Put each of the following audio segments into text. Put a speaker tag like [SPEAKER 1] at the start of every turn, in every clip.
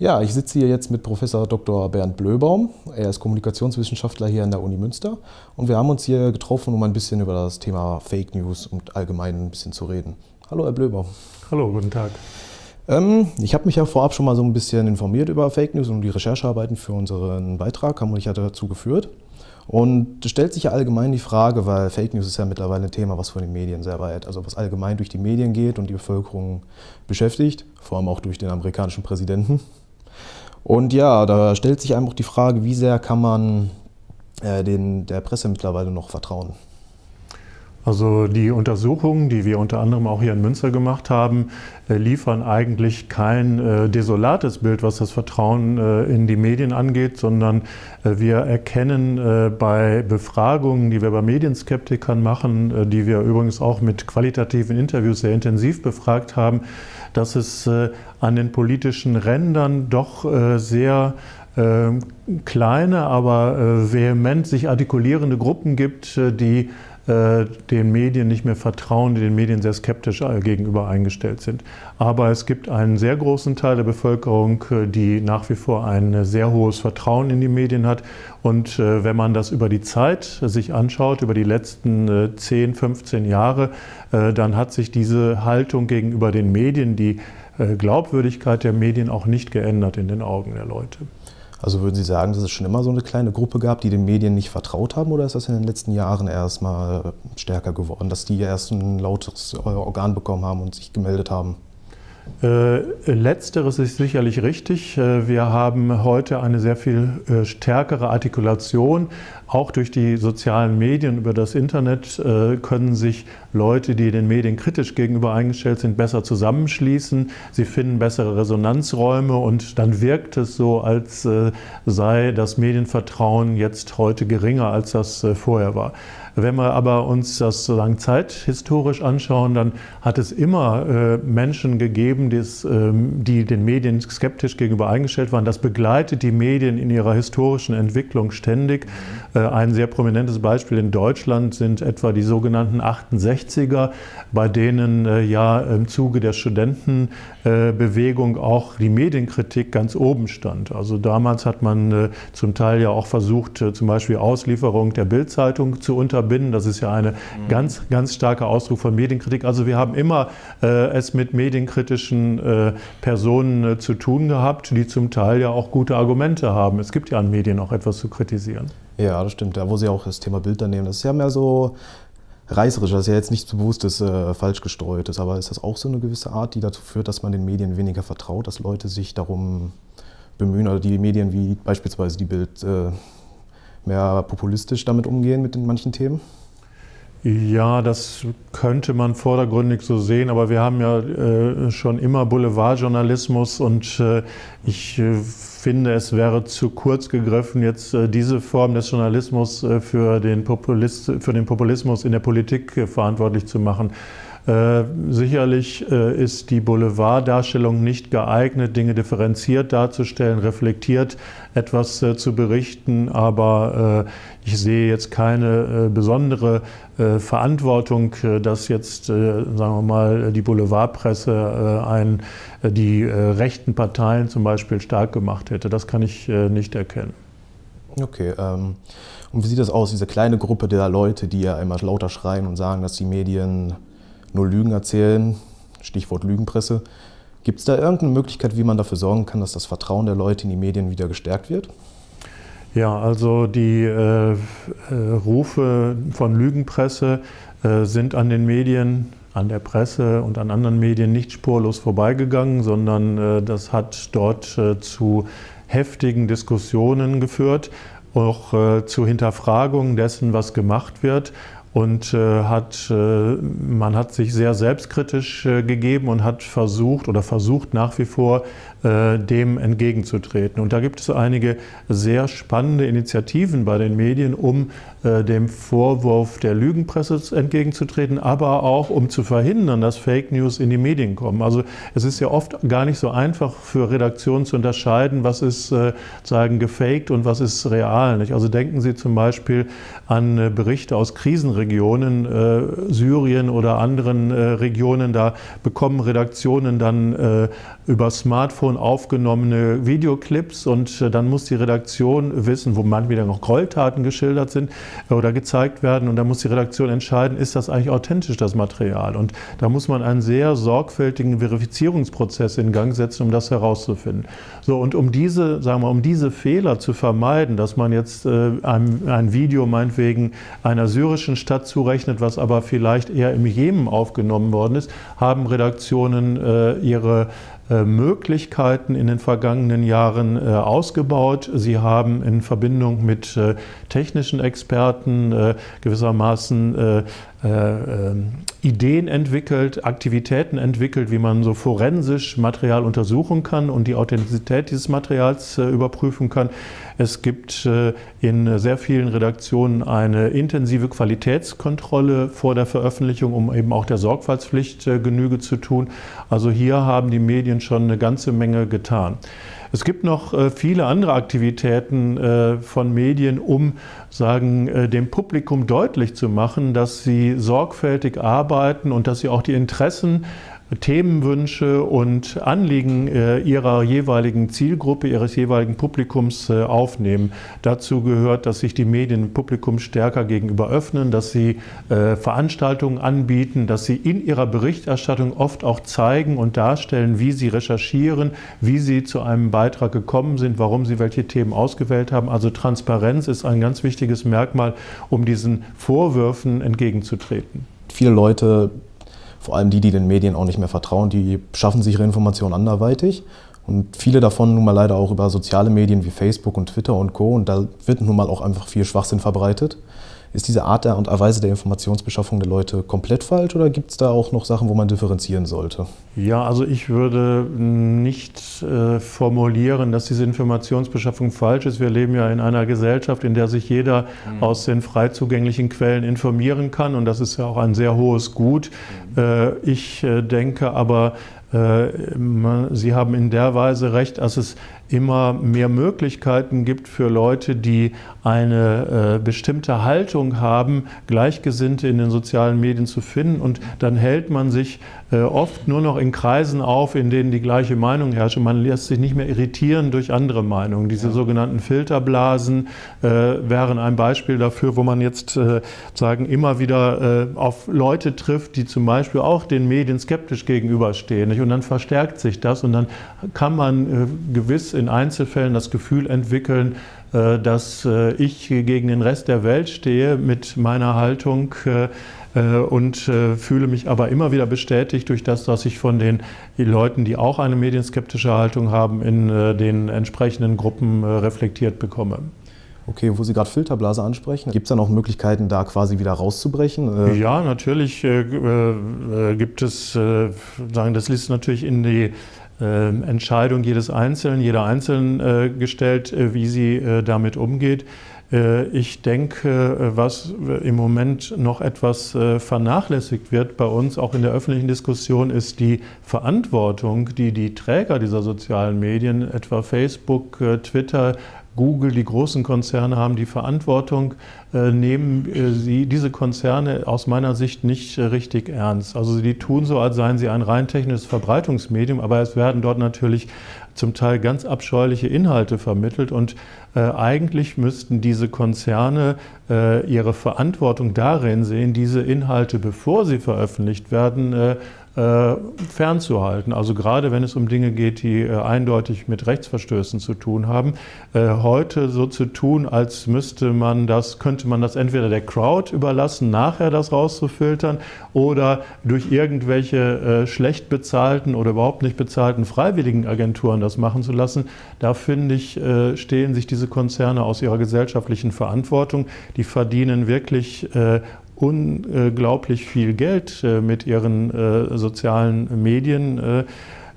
[SPEAKER 1] Ja, ich sitze hier jetzt mit Professor Dr. Bernd Blöbaum. Er ist Kommunikationswissenschaftler hier an der Uni Münster. Und wir haben uns hier getroffen, um ein bisschen über das Thema Fake News und allgemein ein bisschen zu reden. Hallo, Herr Blöbaum.
[SPEAKER 2] Hallo, guten Tag.
[SPEAKER 1] Ähm, ich habe mich ja vorab schon mal so ein bisschen informiert über Fake News und die Recherchearbeiten für unseren Beitrag haben mich ja dazu geführt. Und es stellt sich ja allgemein die Frage, weil Fake News ist ja mittlerweile ein Thema, was von den Medien sehr weit, also was allgemein durch die Medien geht und die Bevölkerung beschäftigt, vor allem auch durch den amerikanischen Präsidenten. Und ja, da stellt sich einfach die Frage, wie sehr kann man äh, den, der Presse mittlerweile noch vertrauen?
[SPEAKER 2] Also die Untersuchungen, die wir unter anderem auch hier in Münster gemacht haben, äh, liefern eigentlich kein äh, desolates Bild, was das Vertrauen äh, in die Medien angeht, sondern äh, wir erkennen äh, bei Befragungen, die wir bei Medienskeptikern machen, die wir übrigens auch mit qualitativen Interviews sehr intensiv befragt haben, dass es an den politischen Rändern doch sehr kleine, aber vehement sich artikulierende Gruppen gibt, die äh, den Medien nicht mehr vertrauen, die den Medien sehr skeptisch äh, gegenüber eingestellt sind. Aber es gibt einen sehr großen Teil der Bevölkerung, äh, die nach wie vor ein sehr hohes Vertrauen in die Medien hat. Und wenn man das über die Zeit sich anschaut, über die letzten 10, 15 Jahre, dann hat sich diese Haltung gegenüber den Medien, die Glaubwürdigkeit der Medien auch nicht geändert in den Augen der Leute.
[SPEAKER 1] Also würden Sie sagen, dass es schon immer so eine kleine Gruppe gab, die den Medien nicht vertraut haben oder ist das in den letzten Jahren erst mal stärker geworden, dass die erst ein lautes Organ bekommen haben und sich gemeldet haben?
[SPEAKER 2] Äh, letzteres ist sicherlich richtig. Äh, wir haben heute eine sehr viel äh, stärkere Artikulation. Auch durch die sozialen Medien, über das Internet können sich Leute, die den Medien kritisch gegenüber eingestellt sind, besser zusammenschließen. Sie finden bessere Resonanzräume und dann wirkt es so, als sei das Medienvertrauen jetzt heute geringer, als das vorher war. Wenn wir aber uns das sozusagen zeithistorisch anschauen, dann hat es immer äh, Menschen gegeben, die's, ähm, die den Medien skeptisch gegenüber eingestellt waren. Das begleitet die Medien in ihrer historischen Entwicklung ständig. Äh, ein sehr prominentes Beispiel in Deutschland sind etwa die sogenannten 68er, bei denen äh, ja im Zuge der Studentenbewegung auch die Medienkritik ganz oben stand. Also damals hat man zum Teil ja auch versucht, zum Beispiel Auslieferung der Bildzeitung zu unterbinden verbinden. Das ist ja ein mhm. ganz, ganz starker Ausdruck von Medienkritik. Also wir haben immer äh, es mit medienkritischen äh, Personen äh, zu tun gehabt, die zum Teil ja auch gute Argumente haben. Es gibt ja an Medien auch etwas zu kritisieren.
[SPEAKER 1] Ja, das stimmt. Da, wo Sie auch das Thema Bilder nehmen, das ist ja mehr so reißerisch, das ist ja jetzt nichts Bewusstes, äh, falsch gestreutes, aber ist das auch so eine gewisse Art, die dazu führt, dass man den Medien weniger vertraut, dass Leute sich darum bemühen oder die Medien wie beispielsweise die Bild äh, mehr populistisch damit umgehen mit den manchen Themen?
[SPEAKER 2] Ja, das könnte man vordergründig so sehen, aber wir haben ja äh, schon immer Boulevardjournalismus und äh, ich äh, finde, es wäre zu kurz gegriffen, jetzt äh, diese Form des Journalismus äh, für den, für den Populismus in der Politik äh, verantwortlich zu machen. Äh, sicherlich äh, ist die Boulevarddarstellung nicht geeignet, Dinge differenziert darzustellen, reflektiert etwas äh, zu berichten, aber ich sehe jetzt keine besondere Verantwortung, dass jetzt, sagen wir mal, die Boulevardpresse ein, die rechten Parteien zum Beispiel stark gemacht hätte. Das kann ich nicht erkennen.
[SPEAKER 1] Okay. Ähm, und wie sieht das aus, diese kleine Gruppe der Leute, die ja immer lauter schreien und sagen, dass die Medien nur Lügen erzählen, Stichwort Lügenpresse. Gibt es da irgendeine Möglichkeit, wie man dafür sorgen kann, dass das Vertrauen der Leute in die Medien wieder gestärkt wird?
[SPEAKER 2] Ja, also die äh, äh, Rufe von Lügenpresse äh, sind an den Medien, an der Presse und an anderen Medien nicht spurlos vorbeigegangen, sondern äh, das hat dort äh, zu heftigen Diskussionen geführt, auch äh, zu Hinterfragungen dessen, was gemacht wird und äh, hat, äh, man hat sich sehr selbstkritisch äh, gegeben und hat versucht oder versucht nach wie vor dem entgegenzutreten. Und da gibt es einige sehr spannende Initiativen bei den Medien, um äh, dem Vorwurf der Lügenpresse entgegenzutreten, aber auch um zu verhindern, dass Fake News in die Medien kommen. Also es ist ja oft gar nicht so einfach für Redaktionen zu unterscheiden, was ist äh, sagen gefaked und was ist real. Nicht? Also denken Sie zum Beispiel an Berichte aus Krisenregionen Regionen, äh, Syrien oder anderen äh, Regionen, da bekommen Redaktionen dann äh, über Smartphone aufgenommene Videoclips und äh, dann muss die Redaktion wissen, wo manchmal wieder noch Gräueltaten geschildert sind äh, oder gezeigt werden und dann muss die Redaktion entscheiden, ist das eigentlich authentisch, das Material? Und da muss man einen sehr sorgfältigen Verifizierungsprozess in Gang setzen, um das herauszufinden. So, und um diese, sagen wir, um diese Fehler zu vermeiden, dass man jetzt äh, ein, ein Video meinetwegen einer syrischen Stadt zurechnet, was aber vielleicht eher im Jemen aufgenommen worden ist, haben Redaktionen äh, ihre Möglichkeiten in den vergangenen Jahren äh, ausgebaut. Sie haben in Verbindung mit äh, technischen Experten gewissermaßen Ideen entwickelt, Aktivitäten entwickelt, wie man so forensisch Material untersuchen kann und die Authentizität dieses Materials überprüfen kann. Es gibt in sehr vielen Redaktionen eine intensive Qualitätskontrolle vor der Veröffentlichung, um eben auch der Sorgfaltspflicht Genüge zu tun. Also hier haben die Medien schon eine ganze Menge getan. Es gibt noch äh, viele andere Aktivitäten äh, von Medien, um sagen, äh, dem Publikum deutlich zu machen, dass sie sorgfältig arbeiten und dass sie auch die Interessen Themenwünsche und Anliegen äh, ihrer jeweiligen Zielgruppe, ihres jeweiligen Publikums äh, aufnehmen. Dazu gehört, dass sich die Medien dem Publikum stärker gegenüber öffnen, dass sie äh, Veranstaltungen anbieten, dass sie in ihrer Berichterstattung oft auch zeigen und darstellen, wie sie recherchieren, wie sie zu einem Beitrag gekommen sind, warum sie welche Themen ausgewählt haben. Also Transparenz ist ein ganz wichtiges Merkmal, um diesen Vorwürfen entgegenzutreten.
[SPEAKER 1] Viele Leute vor allem die, die den Medien auch nicht mehr vertrauen, die schaffen sich ihre Informationen anderweitig. Und viele davon nun mal leider auch über soziale Medien wie Facebook und Twitter und Co. Und da wird nun mal auch einfach viel Schwachsinn verbreitet. Ist diese Art und Weise der Informationsbeschaffung der Leute komplett falsch oder gibt es da auch noch Sachen, wo man differenzieren sollte?
[SPEAKER 2] Ja, also ich würde nicht äh, formulieren, dass diese Informationsbeschaffung falsch ist. Wir leben ja in einer Gesellschaft, in der sich jeder mhm. aus den frei zugänglichen Quellen informieren kann und das ist ja auch ein sehr hohes Gut. Mhm. Äh, ich äh, denke aber, Sie haben in der Weise recht, dass es immer mehr Möglichkeiten gibt für Leute, die eine äh, bestimmte Haltung haben, Gleichgesinnte in den sozialen Medien zu finden. Und dann hält man sich äh, oft nur noch in Kreisen auf, in denen die gleiche Meinung herrscht. Und man lässt sich nicht mehr irritieren durch andere Meinungen. Diese ja. sogenannten Filterblasen äh, wären ein Beispiel dafür, wo man jetzt äh, sagen, immer wieder äh, auf Leute trifft, die zum Beispiel auch den Medien skeptisch gegenüberstehen. Nicht? Und dann verstärkt sich das und dann kann man äh, gewiss in Einzelfällen das Gefühl entwickeln, äh, dass äh, ich gegen den Rest der Welt stehe mit meiner Haltung und fühle mich aber immer wieder bestätigt durch das, was ich von den Leuten, die auch eine medienskeptische Haltung haben, in den entsprechenden Gruppen reflektiert bekomme.
[SPEAKER 1] Okay, wo Sie gerade Filterblase ansprechen, gibt es da noch Möglichkeiten, da quasi wieder rauszubrechen?
[SPEAKER 2] Ja, natürlich äh, äh, gibt es, äh, sagen, das liegt natürlich in die ähm, Entscheidung jedes Einzelnen, jeder Einzelnen äh, gestellt, äh, wie sie äh, damit umgeht. Ich denke, was im Moment noch etwas vernachlässigt wird bei uns, auch in der öffentlichen Diskussion, ist die Verantwortung, die die Träger dieser sozialen Medien, etwa Facebook, Twitter, Google, die großen Konzerne haben die Verantwortung, äh, nehmen äh, sie diese Konzerne aus meiner Sicht nicht äh, richtig ernst. Also die tun so, als seien sie ein rein technisches Verbreitungsmedium, aber es werden dort natürlich zum Teil ganz abscheuliche Inhalte vermittelt und äh, eigentlich müssten diese Konzerne äh, ihre Verantwortung darin sehen, diese Inhalte, bevor sie veröffentlicht werden, äh, fernzuhalten. Also gerade wenn es um Dinge geht, die äh, eindeutig mit Rechtsverstößen zu tun haben. Äh, heute so zu tun, als müsste man das, könnte man das entweder der Crowd überlassen, nachher das rauszufiltern oder durch irgendwelche schlecht bezahlten oder überhaupt nicht bezahlten freiwilligen Agenturen das machen zu lassen. Da finde ich, stehen sich diese Konzerne aus ihrer gesellschaftlichen Verantwortung. Die verdienen wirklich unglaublich viel Geld äh, mit ihren äh, sozialen Medien äh,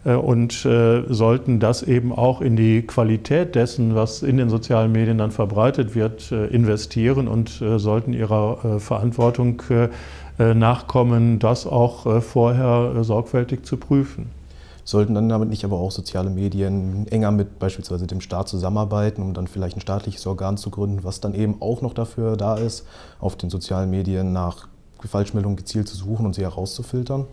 [SPEAKER 2] und sollten das eben auch in die Qualität dessen, was in den sozialen Medien dann verbreitet wird, investieren und sollten ihrer Verantwortung nachkommen, das auch vorher sorgfältig zu prüfen.
[SPEAKER 1] Sollten dann damit nicht aber auch soziale Medien enger mit beispielsweise dem Staat zusammenarbeiten, um dann vielleicht ein staatliches Organ zu gründen, was dann eben auch noch dafür da ist, auf den sozialen Medien nach Falschmeldungen gezielt zu suchen und sie herauszufiltern?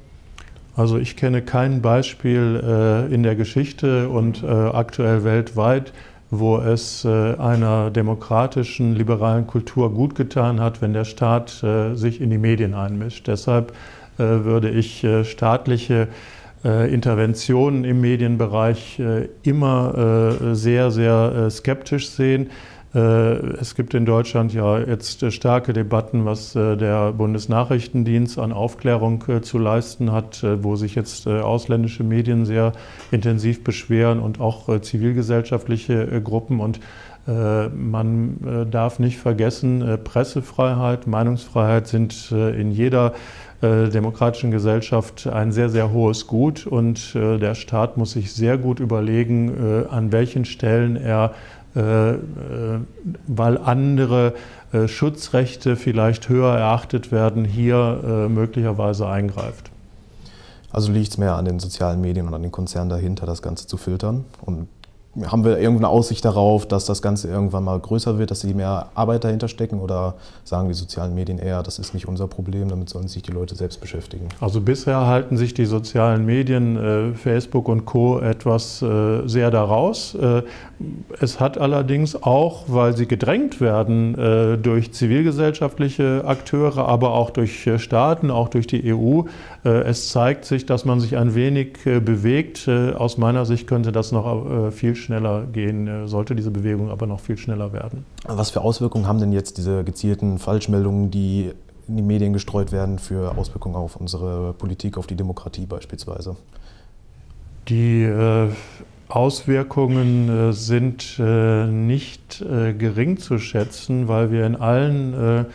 [SPEAKER 2] Also ich kenne kein Beispiel äh, in der Geschichte und äh, aktuell weltweit, wo es äh, einer demokratischen, liberalen Kultur gut getan hat, wenn der Staat sich in die Medien einmischt. Deshalb würde ich staatliche Interventionen im Medienbereich immer sehr, sehr skeptisch sehen. Äh, es gibt in Deutschland ja jetzt äh, starke Debatten, was äh, der Bundesnachrichtendienst an Aufklärung zu leisten hat, wo sich jetzt ausländische Medien sehr intensiv beschweren und auch zivilgesellschaftliche Gruppen. Und man darf nicht vergessen, Pressefreiheit, Meinungsfreiheit sind in jeder demokratischen Gesellschaft ein sehr, sehr hohes Gut und der Staat muss sich sehr gut überlegen, an welchen Stellen er äh, äh, weil andere äh, Schutzrechte vielleicht höher erachtet werden, hier möglicherweise eingreift.
[SPEAKER 1] Also liegt es mehr an den sozialen Medien und an den Konzernen dahinter, das Ganze zu filtern und haben wir irgendeine Aussicht darauf, dass das Ganze irgendwann mal größer wird, dass sie mehr Arbeit dahinter stecken oder sagen die sozialen Medien eher, das ist nicht unser Problem, damit sollen sich die Leute selbst beschäftigen?
[SPEAKER 2] Also bisher halten sich die sozialen Medien, äh, Facebook und Co. etwas äh, sehr daraus. Äh, es hat allerdings auch, weil sie gedrängt werden durch zivilgesellschaftliche Akteure, aber auch durch Staaten, auch durch die EU, es zeigt sich, dass man sich ein wenig bewegt. Aus meiner Sicht könnte das noch viel schneller gehen, äh, sollte diese Bewegung aber noch viel schneller werden.
[SPEAKER 1] Was für Auswirkungen haben denn jetzt diese gezielten Falschmeldungen, die in die Medien gestreut werden, für Auswirkungen auf unsere Politik, auf die Demokratie beispielsweise?
[SPEAKER 2] Die äh, Auswirkungen äh, sind äh, nicht gering zu schätzen, weil wir in allen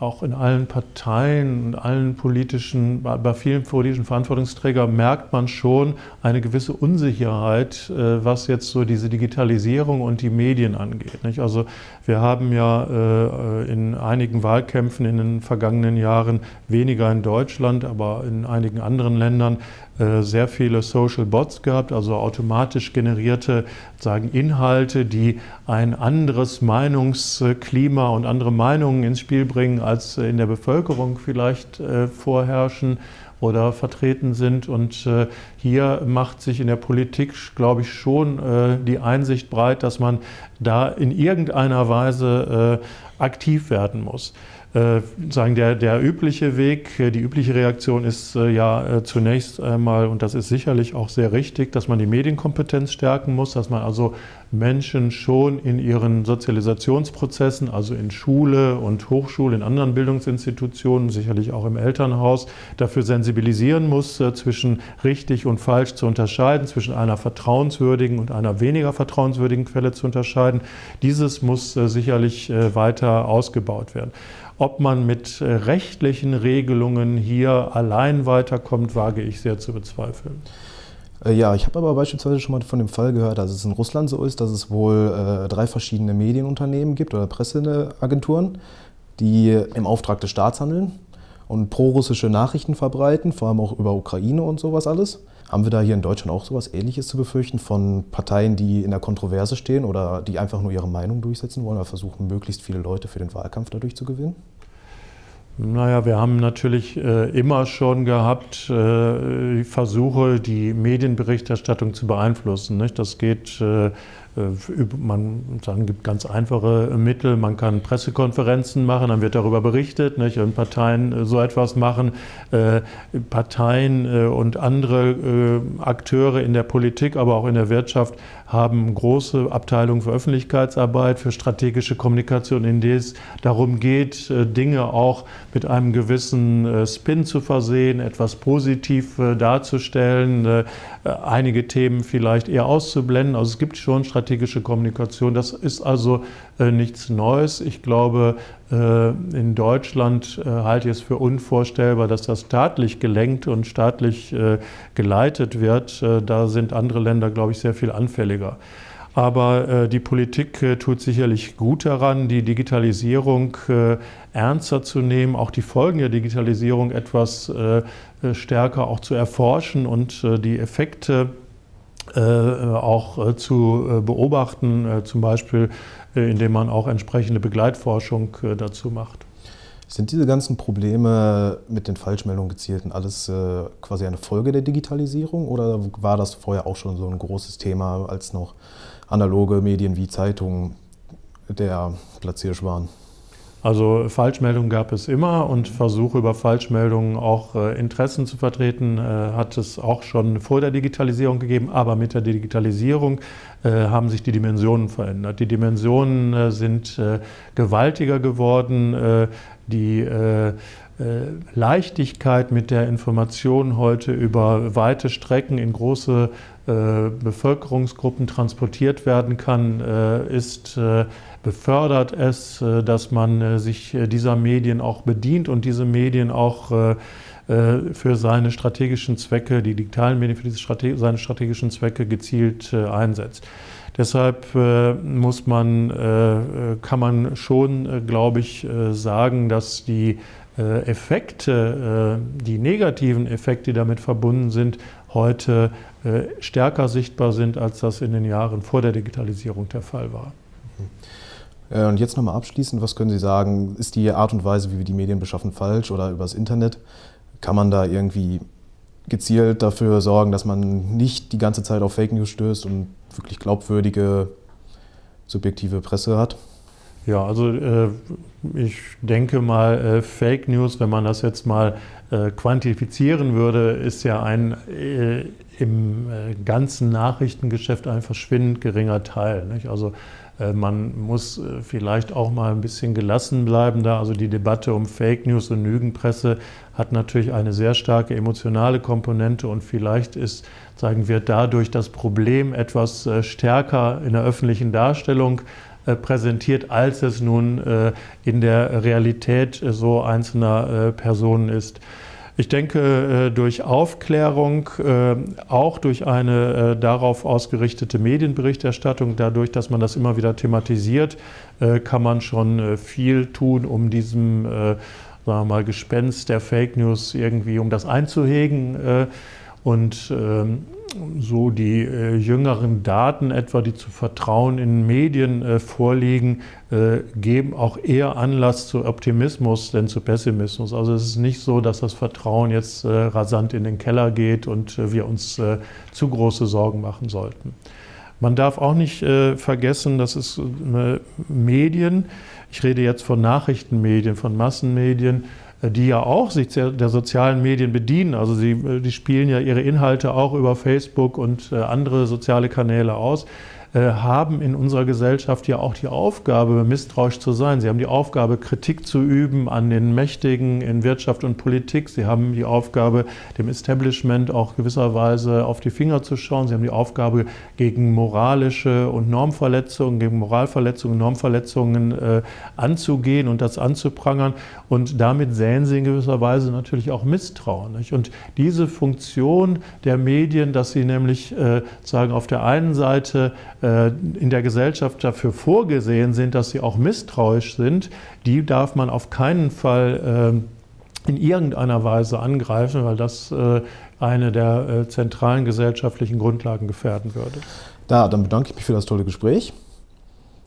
[SPEAKER 2] auch in allen Parteien und allen politischen, bei vielen politischen Verantwortungsträgern merkt man schon eine gewisse Unsicherheit, äh, was jetzt so diese Digitalisierung und die Medien angeht. Also wir haben ja äh, in einigen Wahlkämpfen in den vergangenen Jahren, weniger in Deutschland, aber in einigen anderen Ländern, sehr viele Social Bots gehabt, also automatisch generierte sagen, Inhalte, die ein anderes Meinungsklima und andere Meinungen ins Spiel bringen, als in der Bevölkerung vielleicht äh, vorherrschen oder vertreten sind. Und äh, hier macht sich in der Politik, glaube ich, schon die Einsicht breit, dass man da in irgendeiner Weise aktiv werden muss äh, sagen, der, der übliche Weg, äh, die übliche Reaktion ist äh, ja äh, zunächst einmal, und das ist sicherlich auch sehr richtig, dass man die Medienkompetenz stärken muss, dass man also Menschen schon in ihren Sozialisationsprozessen, also in Schule und Hochschule, in anderen Bildungsinstitutionen, sicherlich auch im Elternhaus, dafür sensibilisieren muss, äh, zwischen richtig und falsch zu unterscheiden, zwischen einer vertrauenswürdigen und einer weniger vertrauenswürdigen Quelle zu unterscheiden. Dieses muss äh, sicherlich weiter ausgebaut werden. Ob man mit äh, rechtlichen Regelungen hier allein weiterkommt, wage ich sehr zu bezweifeln.
[SPEAKER 1] Äh, ja, ich habe aber beispielsweise schon mal von dem Fall gehört, dass es in Russland so ist, dass es wohl äh, drei verschiedene Medienunternehmen gibt oder Presseagenturen, die im Auftrag des Staats handeln und pro-russische Nachrichten verbreiten, vor allem auch über Ukraine und sowas alles. Haben wir da hier in Deutschland auch sowas Ähnliches zu befürchten von Parteien, die in der Kontroverse stehen oder die einfach nur ihre Meinung durchsetzen wollen oder versuchen, möglichst viele Leute für den Wahlkampf dadurch zu gewinnen?
[SPEAKER 2] Naja, wir haben natürlich äh, immer schon gehabt äh, Versuche, die Medienberichterstattung zu beeinflussen. Nicht? Das geht äh, man sagen, gibt ganz einfache Mittel. Man kann Pressekonferenzen machen, dann wird darüber berichtet. Nicht? Und Parteien äh, so etwas machen. Äh, Parteien und andere Akteure in der Politik, aber auch in der Wirtschaft haben große Abteilungen für Öffentlichkeitsarbeit, für strategische Kommunikation, in denen es darum geht, Dinge auch mit einem gewissen Spin zu versehen, etwas positiv darzustellen, einige Themen vielleicht eher auszublenden. Also es gibt schon strategische Kommunikation. Das ist also äh, nichts Neues. Ich glaube, äh, in Deutschland äh, halte ich es für unvorstellbar, dass das staatlich gelenkt und staatlich äh, geleitet wird. Äh, da sind andere Länder, glaube ich, sehr viel anfälliger. Aber äh, die Politik äh, tut sicherlich gut daran, die Digitalisierung äh, ernster zu nehmen, auch die Folgen der Digitalisierung etwas äh, stärker auch zu erforschen und die Effekte äh, auch äh, zu äh, beobachten, äh, zum Beispiel indem man auch entsprechende Begleitforschung dazu macht.
[SPEAKER 1] Sind diese ganzen Probleme mit den Falschmeldungen gezielten alles äh, quasi eine Folge der Digitalisierung oder war das vorher auch schon so ein großes Thema, als noch analoge Medien wie Zeitungen der Platzhirsch waren?
[SPEAKER 2] Also Falschmeldungen gab es immer und Versuche über Falschmeldungen auch äh, Interessen zu vertreten, äh, hat es auch schon vor der Digitalisierung gegeben. Aber mit der Digitalisierung äh, haben sich die Dimensionen verändert. Die Dimensionen äh, sind äh, gewaltiger geworden. Äh, die Leichtigkeit mit der Information heute über weite Strecken in große Bevölkerungsgruppen transportiert werden kann, ist befördert es, äh, dass man äh, sich äh, dieser Medien auch bedient und diese Medien auch für seine strategischen Zwecke, die digitalen Medien für Strate seine strategischen Zwecke gezielt einsetzt. Deshalb muss man, kann man schon, glaube ich, sagen, dass die Effekte, die negativen Effekte, die damit verbunden sind, heute stärker sichtbar sind, als das in den Jahren vor der Digitalisierung der Fall war. Mhm.
[SPEAKER 1] Äh, und jetzt nochmal abschließend, was können Sie sagen, ist die Art und Weise, wie wir die Medien beschaffen, falsch oder übers Internet? Kann man da irgendwie gezielt dafür sorgen, dass man nicht die ganze Zeit auf Fake News stößt und wirklich glaubwürdige, subjektive Presse hat?
[SPEAKER 2] Ja, also äh, ich denke mal, äh, Fake News, wenn man das jetzt mal äh, quantifizieren würde, ist ja ein äh, im äh, ganzen Nachrichtengeschäft ein verschwindend geringer Teil. Nicht? Also äh, man muss vielleicht auch mal ein bisschen gelassen bleiben da. Also die Debatte um Fake News und Lügenpresse hat natürlich eine sehr starke emotionale Komponente und vielleicht ist, sagen wir, dadurch das Problem etwas stärker in der öffentlichen Darstellung präsentiert, als es nun in der Realität so einzelner Personen ist. Ich denke, äh, durch Aufklärung, äh, auch durch eine äh, darauf ausgerichtete Medienberichterstattung, dadurch, dass man das immer wieder thematisiert, kann man schon viel tun, um diesem sagen wir mal, Gespenst der Fake News irgendwie, um das einzuhegen. Und ähm, so die äh, jüngeren Daten etwa, die zu Vertrauen in Medien äh, vorliegen, äh, geben auch eher Anlass zu Optimismus denn zu Pessimismus. Also es ist nicht so, dass das Vertrauen jetzt äh, rasant in den Keller geht und äh, wir uns äh, zu große Sorgen machen sollten. Man darf auch nicht vergessen, dass es Medien, ich rede jetzt von Nachrichtenmedien, von Massenmedien, die ja auch sich der sozialen Medien bedienen. Also sie die spielen ja ihre Inhalte auch über Facebook und äh, andere soziale Kanäle aus. Äh, haben in unserer Gesellschaft ja auch die Aufgabe, misstrauisch zu sein. Sie haben die Aufgabe, Kritik zu üben an den Mächtigen in Wirtschaft und Politik. Sie haben die Aufgabe, dem Establishment auch gewisserweise auf die Finger zu schauen. Sie haben die Aufgabe, gegen moralische und Normverletzungen, gegen Moralverletzungen, Normverletzungen äh, anzugehen und das anzuprangern. Und damit säen sie in gewisser Weise natürlich auch Misstrauen. Nicht? Und diese Funktion der Medien, dass sie nämlich äh, sagen, auf der einen Seite in der Gesellschaft dafür vorgesehen sind, dass sie auch misstrauisch sind, die darf man auf keinen Fall äh, in irgendeiner Weise angreifen, weil das äh, eine der zentralen gesellschaftlichen Grundlagen gefährden würde.
[SPEAKER 1] Da, dann bedanke ich mich für das tolle Gespräch.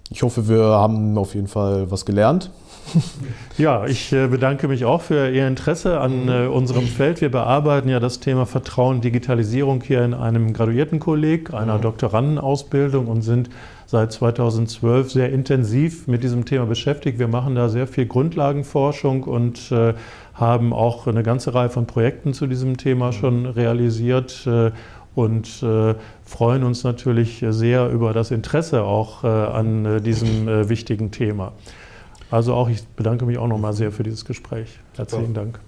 [SPEAKER 1] Ich hoffe, wir haben auf jeden Fall was gelernt.
[SPEAKER 2] Ja, ich äh, bedanke mich auch für Ihr Interesse an äh, unserem Feld. Wir bearbeiten ja das Thema Vertrauen, Digitalisierung hier in einem Graduiertenkolleg, einer Doktorandenausbildung und sind seit 2012 sehr intensiv mit diesem Thema beschäftigt. Wir machen da sehr viel Grundlagenforschung und äh, haben auch eine ganze Reihe von Projekten zu diesem Thema schon realisiert und freuen uns natürlich sehr über das Interesse auch an diesem wichtigen Thema. Also auch ich bedanke mich auch nochmal sehr für dieses Gespräch. Herzlichen Dank.